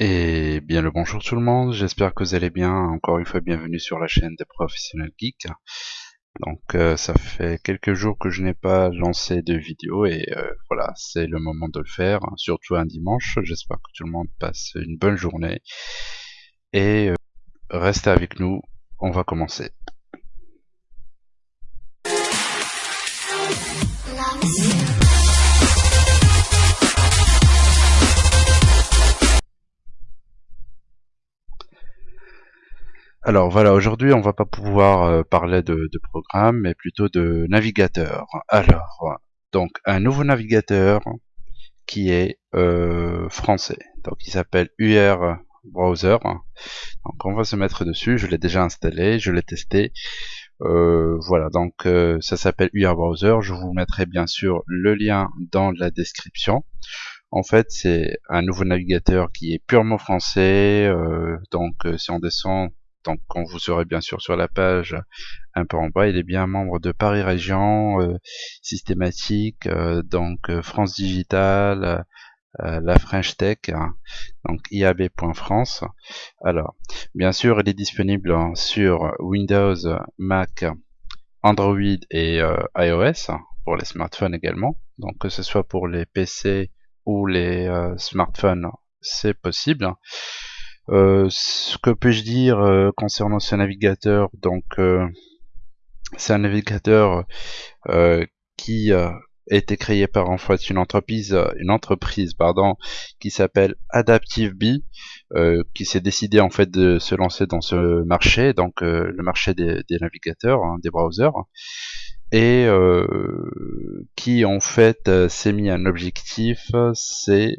Et bien le bonjour tout le monde, j'espère que vous allez bien. Encore une fois, bienvenue sur la chaîne des professionnels geeks. Donc euh, ça fait quelques jours que je n'ai pas lancé de vidéo et euh, voilà, c'est le moment de le faire, surtout un dimanche. J'espère que tout le monde passe une bonne journée. Et euh, restez avec nous, on va commencer. Alors voilà, aujourd'hui on va pas pouvoir euh, parler de, programme, mais plutôt de navigateur. Alors, donc un nouveau navigateur qui est euh, français, donc il s'appelle UR Browser. Donc on va se mettre dessus, je l'ai déjà installé, je l'ai testé. Euh, voilà, donc ça s'appelle UR Browser. Je vous mettrai bien sûr le lien dans la description. En fait, c'est un nouveau navigateur qui est purement français. donc, si on descend donc quand vous serez bien sûr sur la page un peu en bas, il est bien membre de Paris Région, euh, Systématique, euh, donc euh, France Digital, la French Tech, hein, donc iab.france. Alors, bien sûr, il est disponible sur Windows, Mac, Android et iOS, pour les smartphones également. Donc que ce soit pour les PC ou les smartphones, c'est possible. Euh, ce que puis-je dire euh, concernant ce navigateur Donc, euh, c'est un navigateur qui a été créé par en fait une entreprise, une entreprise pardon, qui s'appelle AdaptiveBee, qui s'est décidé en fait de se lancer dans ce marché, donc le marché des, navigateurs, hein, des browsers et qui en fait s'est mis un objectif, c'est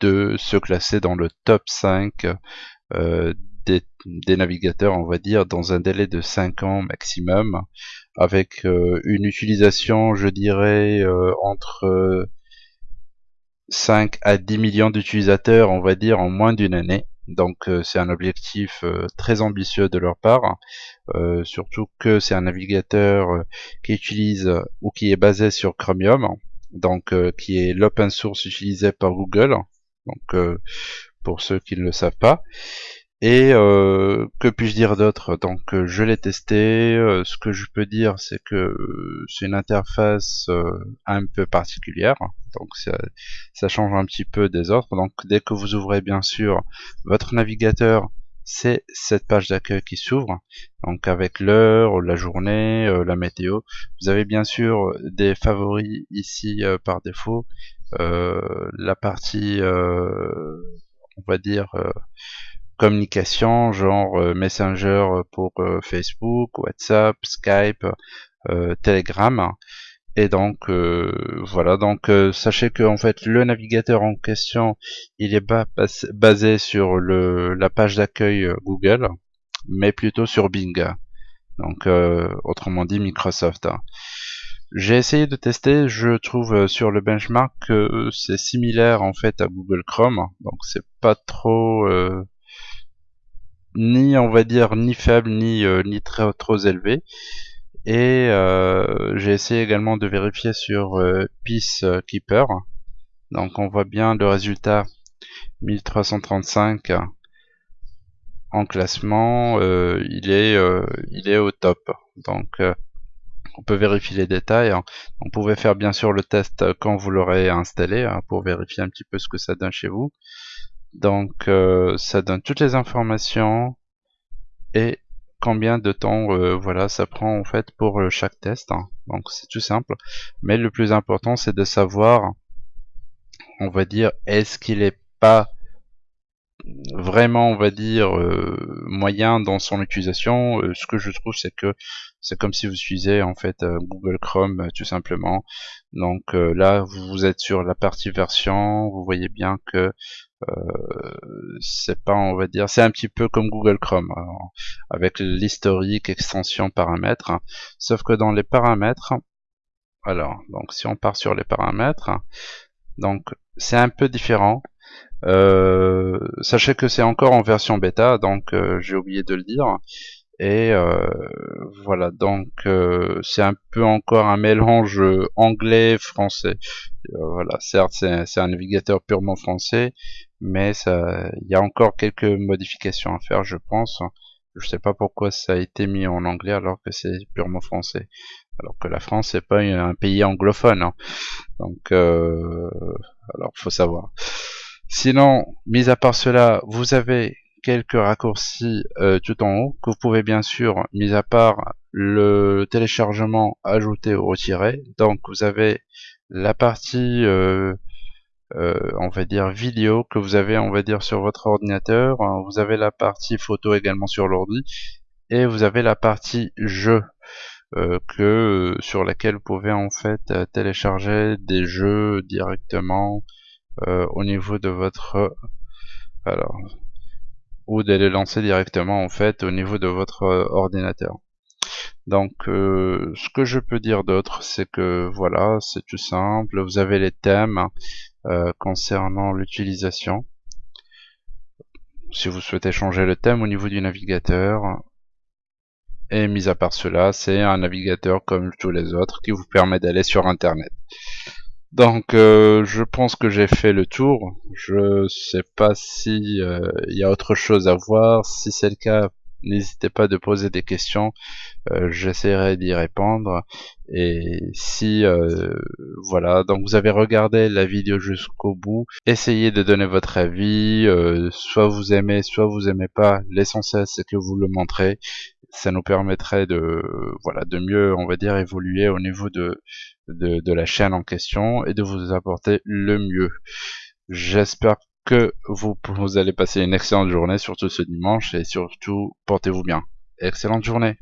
de se classer dans le top 5 euh, des, navigateurs, on va dire, dans un délai de 5 ans maximum, avec euh, une utilisation, je dirais, euh, entre 5 à 10 millions d'utilisateurs, on va dire, en moins d'une année. Donc c'est un objectif très ambitieux de leur part, surtout que c'est un navigateur qui utilise ou qui est basé sur Chromium, donc qui est l'open source utilisé par Google, donc euh, pour ceux qui ne le savent pas. Et euh, que puis-je dire d'autre? Donc euh, je l'ai testé. ce que je peux dire, c'est que c'est une interface un peu particulière. Donc ça, ça, change un petit peu des autres. Donc dès que vous ouvrez bien sûr votre navigateur, c'est cette page d'accueil qui s'ouvre. Donc avec l'heure, la journée, la météo. Vous avez bien sûr des favoris ici par défaut la partie, euh, on va dire, euh, communication, genre Messenger pour Facebook, WhatsApp, Skype, Telegram. Et donc voilà, donc sachez que en fait le navigateur en question, il est basé sur le, la page d'accueil Google, mais plutôt sur Bing. Donc autrement dit Microsoft. J'ai essayé de tester, je trouve euh, sur le benchmark que euh, c'est similaire en fait à Google Chrome, donc c'est pas trop euh, ni on va dire ni faible ni ni très trop élevé. Et j'ai essayé également de vérifier sur Peacekeeper. Donc on voit bien le résultat 1335 en classement, il est il est au top. Donc on peut vérifier les détails. Hein. On pouvait faire bien sûr le test quand vous l'aurez installé hein, pour vérifier un petit peu ce que ça donne chez vous. Donc euh, ça donne toutes les informations et combien de temps euh, voilà ça prend en fait pour euh, chaque test. Hein. Donc c'est tout simple. Mais le plus important c'est de savoir, on va dire, est-ce qu'il est pas vraiment, on va dire, euh, moyen dans son utilisation. Euh, ce que je trouve, c'est que c'est comme si vous utilisez en fait euh, Google Chrome tout simplement. Donc là, vous êtes sur la partie version, vous voyez bien que c'est pas, on va dire, c'est un petit peu comme Google Chrome avec l'historique, extension, paramètres. sauf que dans les paramètres, alors, donc si on part sur les paramètres, donc c'est un peu différent. Euh, sachez que c'est encore en version bêta, donc euh, j'ai oublié de le dire. Et euh, voilà, donc c'est un peu encore un mélange anglais-français. voilà, certes c'est un navigateur purement français, mais il y a encore quelques modifications à faire, je pense. Je sais pas pourquoi ça a été mis en anglais alors que c'est purement français. Alors que la France c'est pas un pays anglophone, hein. donc euh, alors faut savoir. Sinon, mis à part cela, vous avez quelques raccourcis euh, tout en haut que vous pouvez bien sûr, mis à part le téléchargement, ajouter ou retirer. Donc vous avez la partie euh, euh, on va dire vidéo que vous avez on va dire sur votre ordinateur vous avez la partie photo également sur l'ordi et vous avez la partie jeu euh, que sur laquelle vous pouvez en fait euh, télécharger des jeux directement au niveau de votre alors ou de les lancer directement en fait au niveau de votre ordinateur donc ce que je peux dire d'autre c'est que voilà c'est tout simple vous avez les thèmes euh, concernant l'utilisation. Si vous souhaitez changer le thème au niveau du navigateur, et mis à part cela, c'est un navigateur comme tous les autres qui vous permet d'aller sur internet. Donc euh, je pense que j'ai fait le tour. Je sais pas si euh, il y a autre chose à voir. Si c'est le cas, n'hésitez pas de poser des questions. Euh, j'essaierai d'y répondre. Et si euh, voilà, donc vous avez regardé la vidéo jusqu'au bout, essayez de donner votre avis, soit vous aimez, soit vous aimez pas. L'essentiel c'est que vous le montrez. Ça nous permettrait de voilà de mieux, on va dire, évoluer au niveau de, de, la chaîne en question et de vous apporter le mieux. J'espère que vous allez passer une excellente journée, surtout ce dimanche, et surtout portez-vous bien. Excellente journée